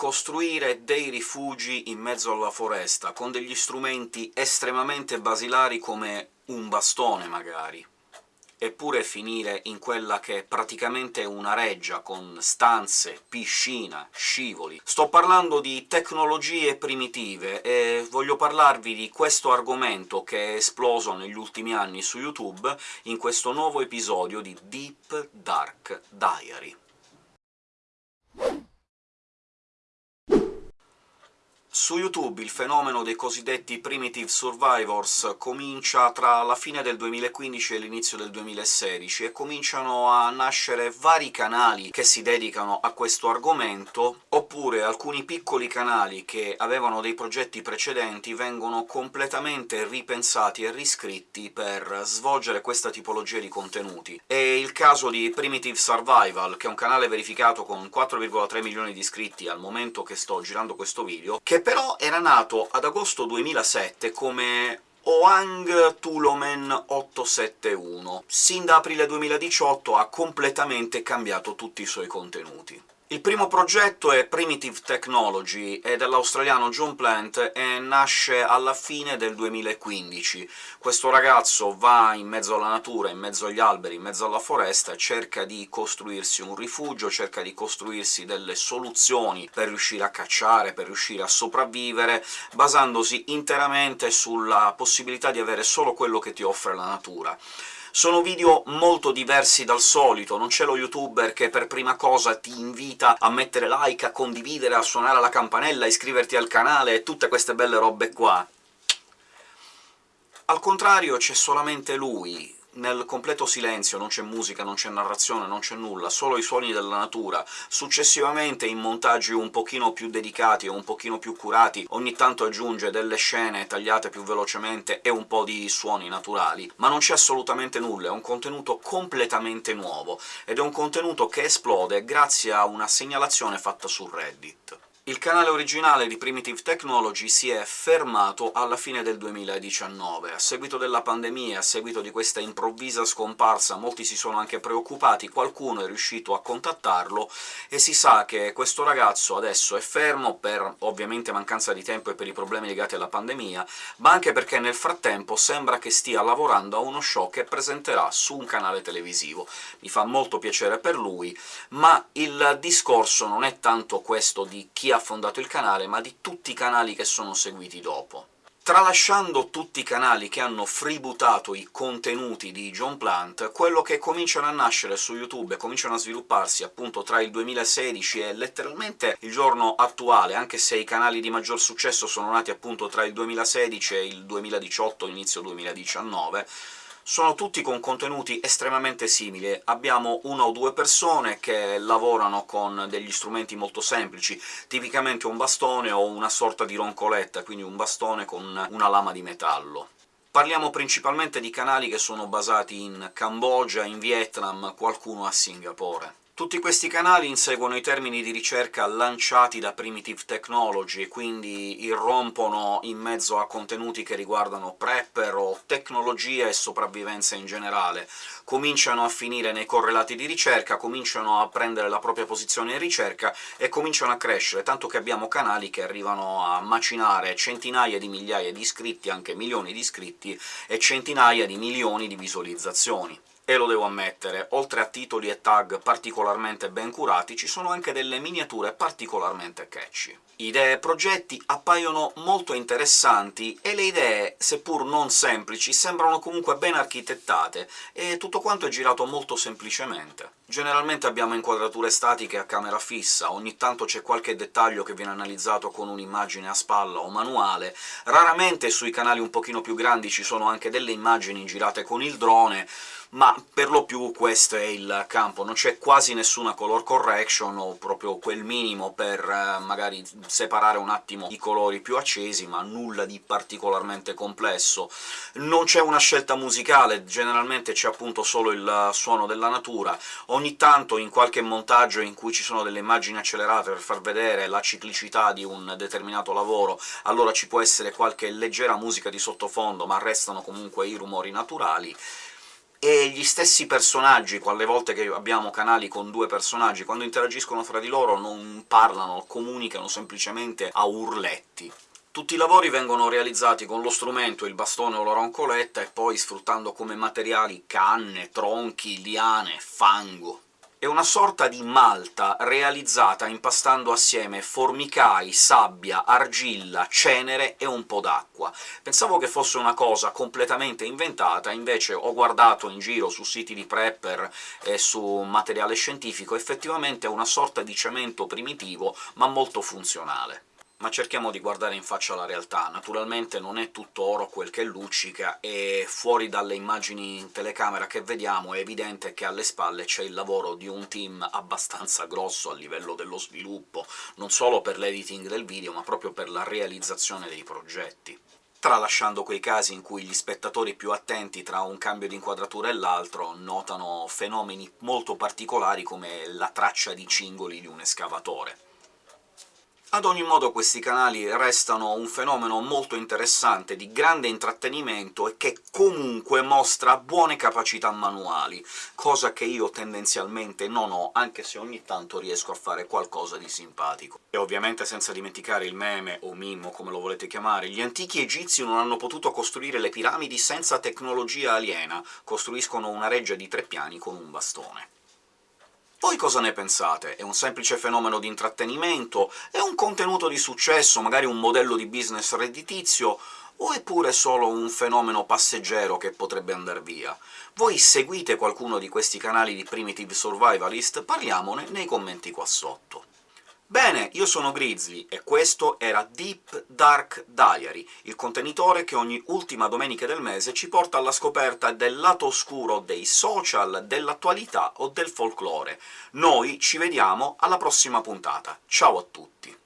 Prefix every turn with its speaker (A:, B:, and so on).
A: costruire dei rifugi in mezzo alla foresta, con degli strumenti estremamente basilari come un bastone, magari eppure finire in quella che è praticamente una reggia, con stanze, piscina, scivoli. Sto parlando di tecnologie primitive, e voglio parlarvi di questo argomento che è esploso negli ultimi anni su YouTube in questo nuovo episodio di Deep Dark Diary. Su YouTube il fenomeno dei cosiddetti Primitive Survivors comincia tra la fine del 2015 e l'inizio del 2016, e cominciano a nascere vari canali che si dedicano a questo argomento, oppure alcuni piccoli canali che avevano dei progetti precedenti vengono completamente ripensati e riscritti per svolgere questa tipologia di contenuti. È il caso di Primitive Survival, che è un canale verificato con 4,3 milioni di iscritti al momento che sto girando questo video, che però però era nato ad agosto 2007 come Oang Tulomen 871. Sin da aprile 2018 ha completamente cambiato tutti i suoi contenuti. Il primo progetto è Primitive Technology, è dell'australiano John Plant e nasce alla fine del 2015. Questo ragazzo va in mezzo alla natura, in mezzo agli alberi, in mezzo alla foresta, cerca di costruirsi un rifugio, cerca di costruirsi delle soluzioni per riuscire a cacciare, per riuscire a sopravvivere, basandosi interamente sulla possibilità di avere solo quello che ti offre la natura. Sono video molto diversi dal solito, non c'è lo youtuber che per prima cosa ti invita a mettere like, a condividere, a suonare la campanella, a iscriverti al canale e tutte queste belle robe qua. Al contrario c'è solamente lui, nel completo silenzio, non c'è musica, non c'è narrazione, non c'è nulla, solo i suoni della natura. Successivamente, in montaggi un pochino più dedicati o un pochino più curati, ogni tanto aggiunge delle scene tagliate più velocemente e un po' di suoni naturali, ma non c'è assolutamente nulla, è un contenuto completamente nuovo, ed è un contenuto che esplode grazie a una segnalazione fatta su Reddit. Il canale originale di Primitive Technology si è fermato alla fine del 2019. A seguito della pandemia, a seguito di questa improvvisa scomparsa, molti si sono anche preoccupati, qualcuno è riuscito a contattarlo, e si sa che questo ragazzo adesso è fermo per, ovviamente, mancanza di tempo e per i problemi legati alla pandemia, ma anche perché nel frattempo sembra che stia lavorando a uno show che presenterà su un canale televisivo. Mi fa molto piacere per lui, ma il discorso non è tanto questo di chi ha fondato il canale, ma di tutti i canali che sono seguiti dopo. Tralasciando tutti i canali che hanno freebootato i contenuti di John Plant, quello che cominciano a nascere su YouTube e cominciano a svilupparsi appunto tra il 2016 e letteralmente il giorno attuale, anche se i canali di maggior successo sono nati appunto tra il 2016 e il 2018, inizio 2019, sono tutti con contenuti estremamente simili. Abbiamo una o due persone che lavorano con degli strumenti molto semplici, tipicamente un bastone o una sorta di roncoletta, quindi un bastone con una lama di metallo. Parliamo principalmente di canali che sono basati in Cambogia, in Vietnam, qualcuno a Singapore. Tutti questi canali inseguono i termini di ricerca lanciati da Primitive Technology, quindi irrompono in mezzo a contenuti che riguardano prepper o tecnologia e sopravvivenza in generale. Cominciano a finire nei correlati di ricerca, cominciano a prendere la propria posizione in ricerca e cominciano a crescere, tanto che abbiamo canali che arrivano a macinare centinaia di migliaia di iscritti, anche milioni di iscritti, e centinaia di milioni di visualizzazioni e lo devo ammettere, oltre a titoli e tag particolarmente ben curati, ci sono anche delle miniature particolarmente catchy. Idee e progetti appaiono molto interessanti, e le idee, seppur non semplici, sembrano comunque ben architettate, e tutto quanto è girato molto semplicemente. Generalmente abbiamo inquadrature statiche a camera fissa, ogni tanto c'è qualche dettaglio che viene analizzato con un'immagine a spalla o manuale, raramente sui canali un pochino più grandi ci sono anche delle immagini girate con il drone, ma per lo più questo è il campo, non c'è quasi nessuna color correction, o proprio quel minimo per eh, magari separare un attimo i colori più accesi, ma nulla di particolarmente complesso. Non c'è una scelta musicale, generalmente c'è appunto solo il suono della natura, ogni tanto in qualche montaggio in cui ci sono delle immagini accelerate per far vedere la ciclicità di un determinato lavoro, allora ci può essere qualche leggera musica di sottofondo, ma restano comunque i rumori naturali, e gli stessi personaggi, quelle volte che abbiamo canali con due personaggi, quando interagiscono fra di loro non parlano, comunicano semplicemente a urletti. Tutti i lavori vengono realizzati con lo strumento, il bastone o la roncoletta, e poi sfruttando come materiali canne, tronchi, liane, fango. È una sorta di malta realizzata impastando assieme formicai, sabbia, argilla, cenere e un po' d'acqua. Pensavo che fosse una cosa completamente inventata, invece ho guardato in giro su siti di prepper e su materiale scientifico, effettivamente è una sorta di cemento primitivo, ma molto funzionale ma cerchiamo di guardare in faccia la realtà. Naturalmente non è tutto oro quel che luccica, e fuori dalle immagini in telecamera che vediamo è evidente che alle spalle c'è il lavoro di un team abbastanza grosso a livello dello sviluppo, non solo per l'editing del video, ma proprio per la realizzazione dei progetti tralasciando quei casi in cui gli spettatori più attenti tra un cambio di inquadratura e l'altro notano fenomeni molto particolari come la traccia di cingoli di un escavatore. Ad ogni modo questi canali restano un fenomeno molto interessante, di grande intrattenimento, e che comunque mostra buone capacità manuali, cosa che io tendenzialmente non ho, anche se ogni tanto riesco a fare qualcosa di simpatico. E ovviamente senza dimenticare il meme, o mimo, come lo volete chiamare, gli antichi egizi non hanno potuto costruire le piramidi senza tecnologia aliena, costruiscono una reggia di tre piani con un bastone. Voi cosa ne pensate? È un semplice fenomeno di intrattenimento? È un contenuto di successo, magari un modello di business redditizio? O è pure solo un fenomeno passeggero che potrebbe andar via? Voi seguite qualcuno di questi canali di Primitive Survivalist? Parliamone nei commenti qua sotto. Bene, io sono Grizzly, e questo era Deep Dark Diary, il contenitore che ogni ultima domenica del mese ci porta alla scoperta del lato oscuro dei social, dell'attualità o del folklore. Noi ci vediamo alla prossima puntata. Ciao a tutti!